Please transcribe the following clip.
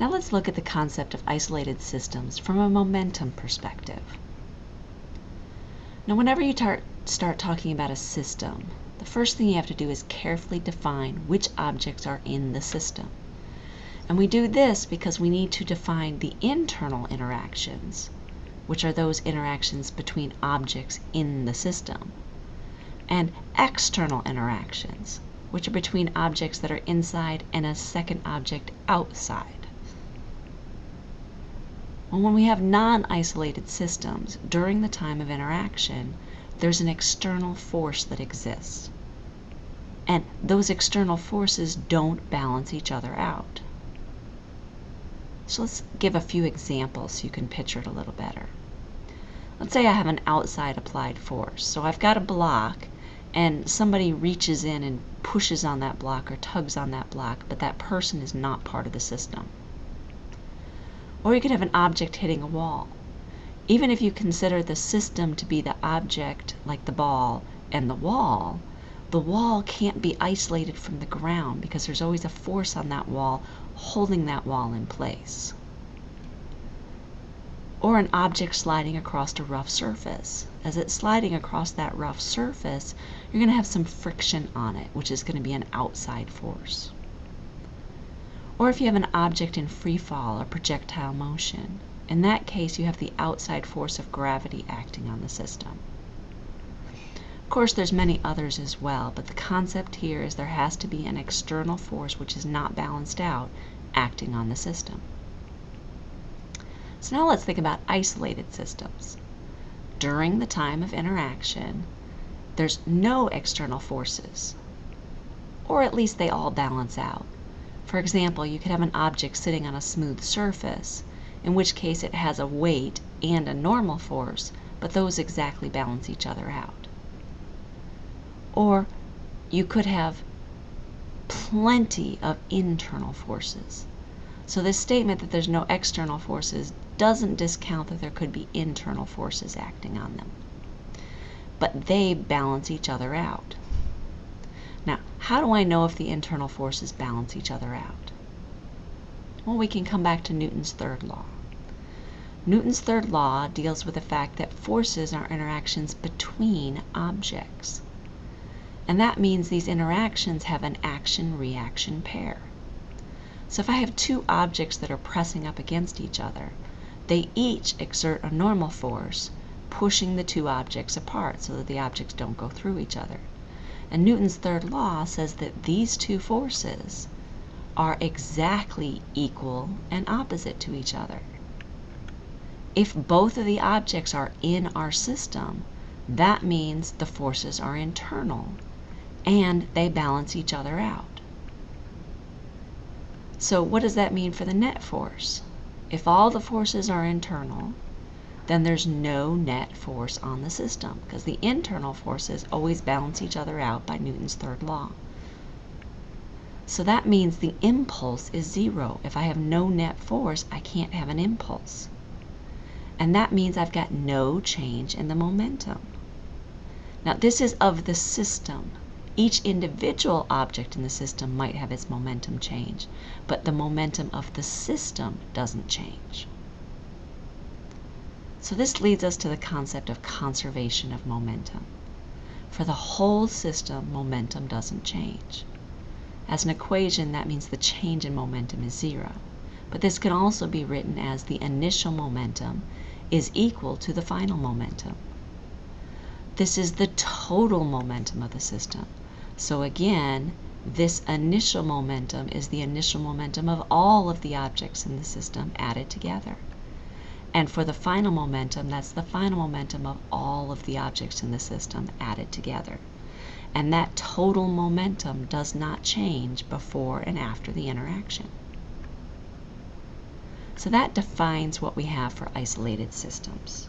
Now let's look at the concept of isolated systems from a momentum perspective. Now whenever you tar start talking about a system, the first thing you have to do is carefully define which objects are in the system. And we do this because we need to define the internal interactions, which are those interactions between objects in the system, and external interactions, which are between objects that are inside and a second object outside. Well, when we have non-isolated systems, during the time of interaction, there's an external force that exists. And those external forces don't balance each other out. So let's give a few examples so you can picture it a little better. Let's say I have an outside applied force. So I've got a block and somebody reaches in and pushes on that block or tugs on that block, but that person is not part of the system. Or you could have an object hitting a wall. Even if you consider the system to be the object, like the ball, and the wall, the wall can't be isolated from the ground because there's always a force on that wall holding that wall in place. Or an object sliding across a rough surface. As it's sliding across that rough surface, you're going to have some friction on it, which is going to be an outside force. Or if you have an object in free fall or projectile motion. In that case, you have the outside force of gravity acting on the system. Of course, there's many others as well, but the concept here is there has to be an external force which is not balanced out acting on the system. So now let's think about isolated systems. During the time of interaction, there's no external forces, or at least they all balance out. For example, you could have an object sitting on a smooth surface, in which case it has a weight and a normal force, but those exactly balance each other out. Or you could have plenty of internal forces. So this statement that there's no external forces doesn't discount that there could be internal forces acting on them. But they balance each other out. How do I know if the internal forces balance each other out? Well, we can come back to Newton's third law. Newton's third law deals with the fact that forces are interactions between objects. And that means these interactions have an action-reaction pair. So if I have two objects that are pressing up against each other, they each exert a normal force, pushing the two objects apart so that the objects don't go through each other. And Newton's third law says that these two forces are exactly equal and opposite to each other. If both of the objects are in our system, that means the forces are internal and they balance each other out. So what does that mean for the net force? If all the forces are internal, then there's no net force on the system because the internal forces always balance each other out by Newton's third law. So that means the impulse is zero. If I have no net force, I can't have an impulse. And that means I've got no change in the momentum. Now this is of the system. Each individual object in the system might have its momentum change, but the momentum of the system doesn't change. So this leads us to the concept of conservation of momentum. For the whole system, momentum doesn't change. As an equation, that means the change in momentum is zero. But this can also be written as the initial momentum is equal to the final momentum. This is the total momentum of the system. So again, this initial momentum is the initial momentum of all of the objects in the system added together. And for the final momentum, that's the final momentum of all of the objects in the system added together. And that total momentum does not change before and after the interaction. So that defines what we have for isolated systems.